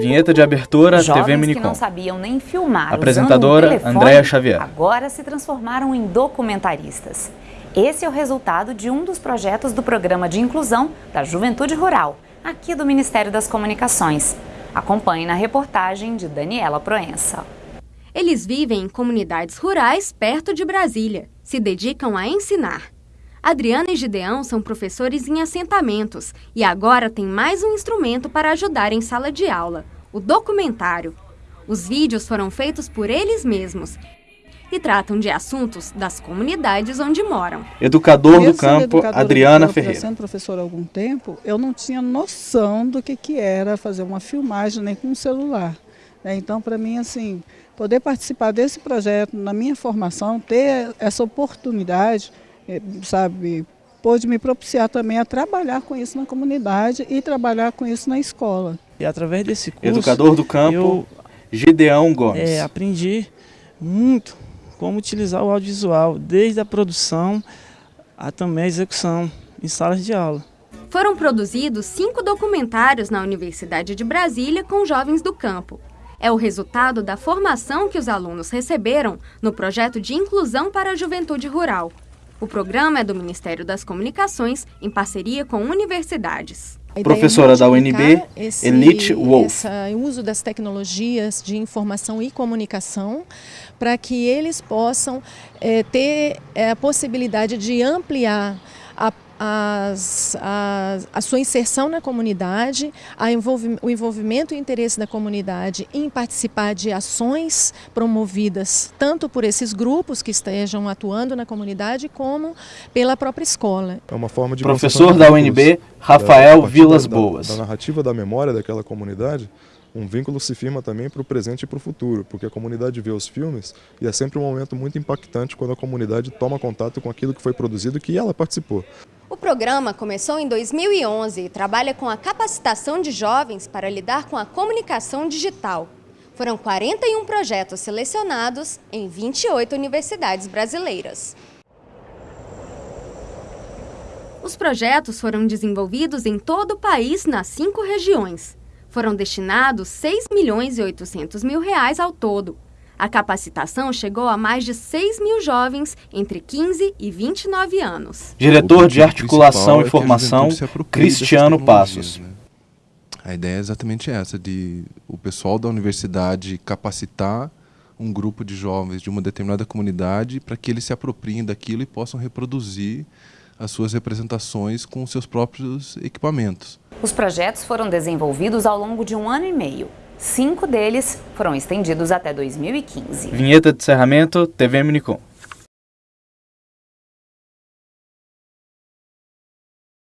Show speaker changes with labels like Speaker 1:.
Speaker 1: Vinheta de abertura,
Speaker 2: Jovens
Speaker 1: TV
Speaker 2: que
Speaker 1: Minicom.
Speaker 2: não sabiam nem filmar
Speaker 1: Apresentadora,
Speaker 2: um
Speaker 1: Andréa Xavier.
Speaker 2: agora se transformaram em documentaristas. Esse é o resultado de um dos projetos do Programa de Inclusão da Juventude Rural, aqui do Ministério das Comunicações. Acompanhe na reportagem de Daniela Proença.
Speaker 3: Eles vivem em comunidades rurais perto de Brasília. Se dedicam a ensinar. Adriana e Gideão são professores em assentamentos e agora têm mais um instrumento para ajudar em sala de aula: o documentário. Os vídeos foram feitos por eles mesmos e tratam de assuntos das comunidades onde moram.
Speaker 1: Educador do
Speaker 4: Mesmo sendo
Speaker 1: campo, Adriana
Speaker 4: do campo, já
Speaker 1: Ferreira.
Speaker 4: sendo professora há algum tempo, eu não tinha noção do que, que era fazer uma filmagem nem com um celular. né? Então, para mim, assim, poder participar desse projeto na minha formação, ter essa oportunidade, sabe, pôde me propiciar também a trabalhar com isso na comunidade e trabalhar com isso na escola.
Speaker 5: E através desse curso,
Speaker 1: Educador do campo,
Speaker 5: eu
Speaker 1: Gideão Gomes.
Speaker 5: é, aprendi muito como utilizar o audiovisual, desde a produção a também a execução em salas de aula.
Speaker 3: Foram produzidos cinco documentários na Universidade de Brasília com jovens do campo. É o resultado da formação que os alunos receberam no projeto de inclusão para a juventude rural. O programa é do Ministério das Comunicações em parceria com universidades.
Speaker 6: É
Speaker 1: Professora da UNB,
Speaker 6: esse,
Speaker 1: Elite Wolf.
Speaker 6: esse uso das tecnologias de informação e comunicação para que eles possam eh, ter eh, a possibilidade de ampliar a, as- a- a sua inserção na comunidade, a envolvi- o envolvimento e interesse da comunidade em participar de ações promovidas tanto por esses grupos que estejam atuando na comunidade como pela própria escola.
Speaker 7: É uma forma de
Speaker 1: Professor da. UNB, Rafael
Speaker 7: a partir
Speaker 1: Vilas
Speaker 7: da-
Speaker 1: Boas.
Speaker 7: Da, narrativa da memória daquela comunidade, um vínculo se firma também para o presente e para o futuro, porque a comunidade vê os filmes e é sempre um momento muito impactante quando a comunidade toma contato com aquilo que foi produzido e que ela participou.
Speaker 3: O programa começou em 2011 e trabalha com a capacitação de jovens para lidar com a comunicação digital. Foram 41 projetos selecionados em 28 universidades brasileiras. Os projetos foram desenvolvidos em todo o país nas cinco regiões. Foram destinados 6 milhões e 800 mil reais ao todo. A capacitação chegou a mais de 6 mil jovens entre 15 e 29 anos.
Speaker 1: Diretor de Articulação e
Speaker 8: é a
Speaker 1: Formação, Cristiano Passos.
Speaker 8: né? A ideia é exatamente essa, de o pessoal da universidade capacitar um grupo de jovens de uma determinada comunidade para que eles se apropriem daquilo e possam reproduzir as suas representações com seus próprios equipamentos.
Speaker 2: Os projetos foram desenvolvidos ao longo de um ano e meio. Cinco deles foram estendidos até 2015.
Speaker 1: Vinheta de encerramento, TV Minicom.